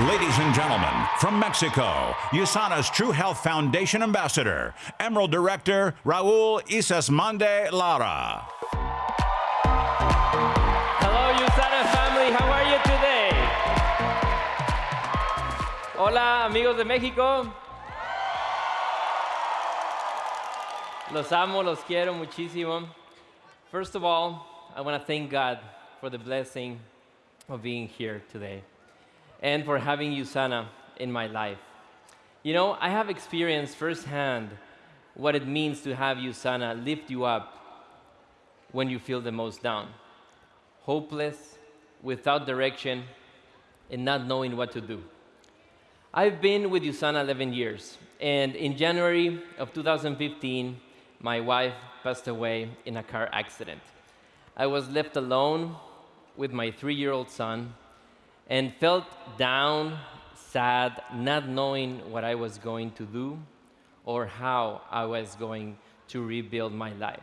Ladies and gentlemen, from Mexico, USANA's True Health Foundation Ambassador, Emerald Director Raul Isasmande Lara. Hello, USANA family. How are you today? Hola, amigos de México. Los amo, los quiero muchísimo. First of all, I want to thank God for the blessing of being here today and for having USANA in my life. You know, I have experienced firsthand what it means to have USANA lift you up when you feel the most down, hopeless, without direction, and not knowing what to do. I've been with USANA 11 years, and in January of 2015, my wife passed away in a car accident. I was left alone with my three-year-old son and felt down, sad, not knowing what I was going to do or how I was going to rebuild my life.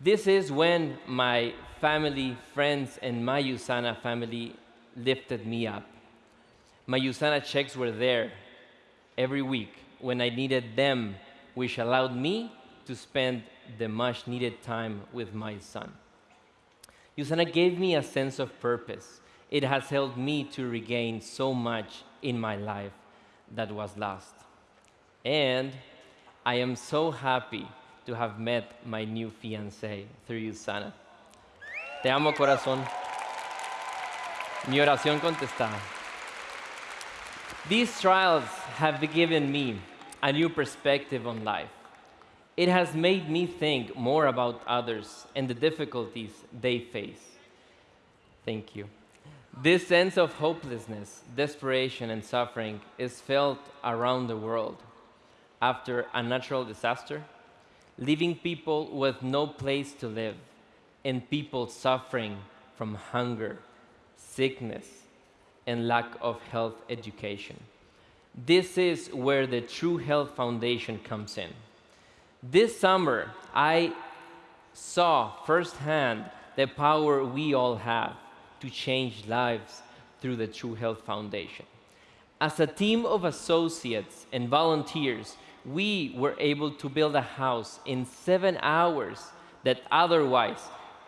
This is when my family, friends, and my USANA family lifted me up. My USANA checks were there every week when I needed them, which allowed me to spend the much needed time with my son. USANA gave me a sense of purpose. It has helped me to regain so much in my life that was lost. And I am so happy to have met my new fiancé through you, USANA. Te amo, corazón. Mi oración contestada. These trials have given me a new perspective on life. It has made me think more about others and the difficulties they face. Thank you. This sense of hopelessness, desperation, and suffering is felt around the world after a natural disaster, leaving people with no place to live, and people suffering from hunger, sickness, and lack of health education. This is where the True Health Foundation comes in. This summer, I saw firsthand the power we all have to change lives through the True Health Foundation. As a team of associates and volunteers, we were able to build a house in seven hours that otherwise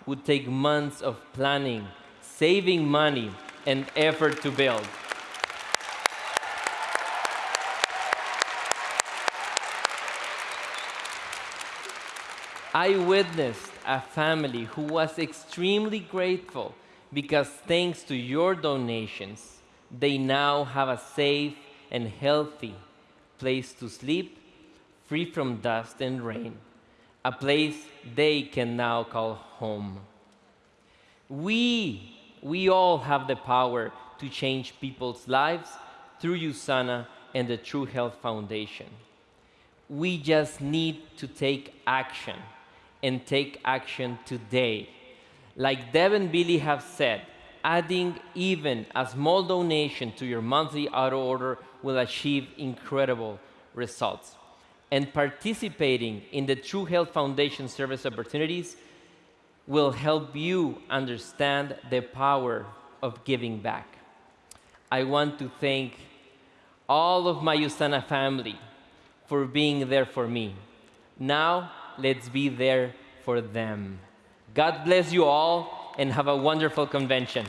would take months of planning, saving money, and effort to build. I witnessed a family who was extremely grateful because thanks to your donations, they now have a safe and healthy place to sleep, free from dust and rain, a place they can now call home. We, we all have the power to change people's lives through USANA and the True Health Foundation. We just need to take action and take action today. Like Deb and Billy have said, adding even a small donation to your monthly auto order will achieve incredible results. And participating in the True Health Foundation service opportunities will help you understand the power of giving back. I want to thank all of my USANA family for being there for me. Now, let's be there for them. God bless you all and have a wonderful convention.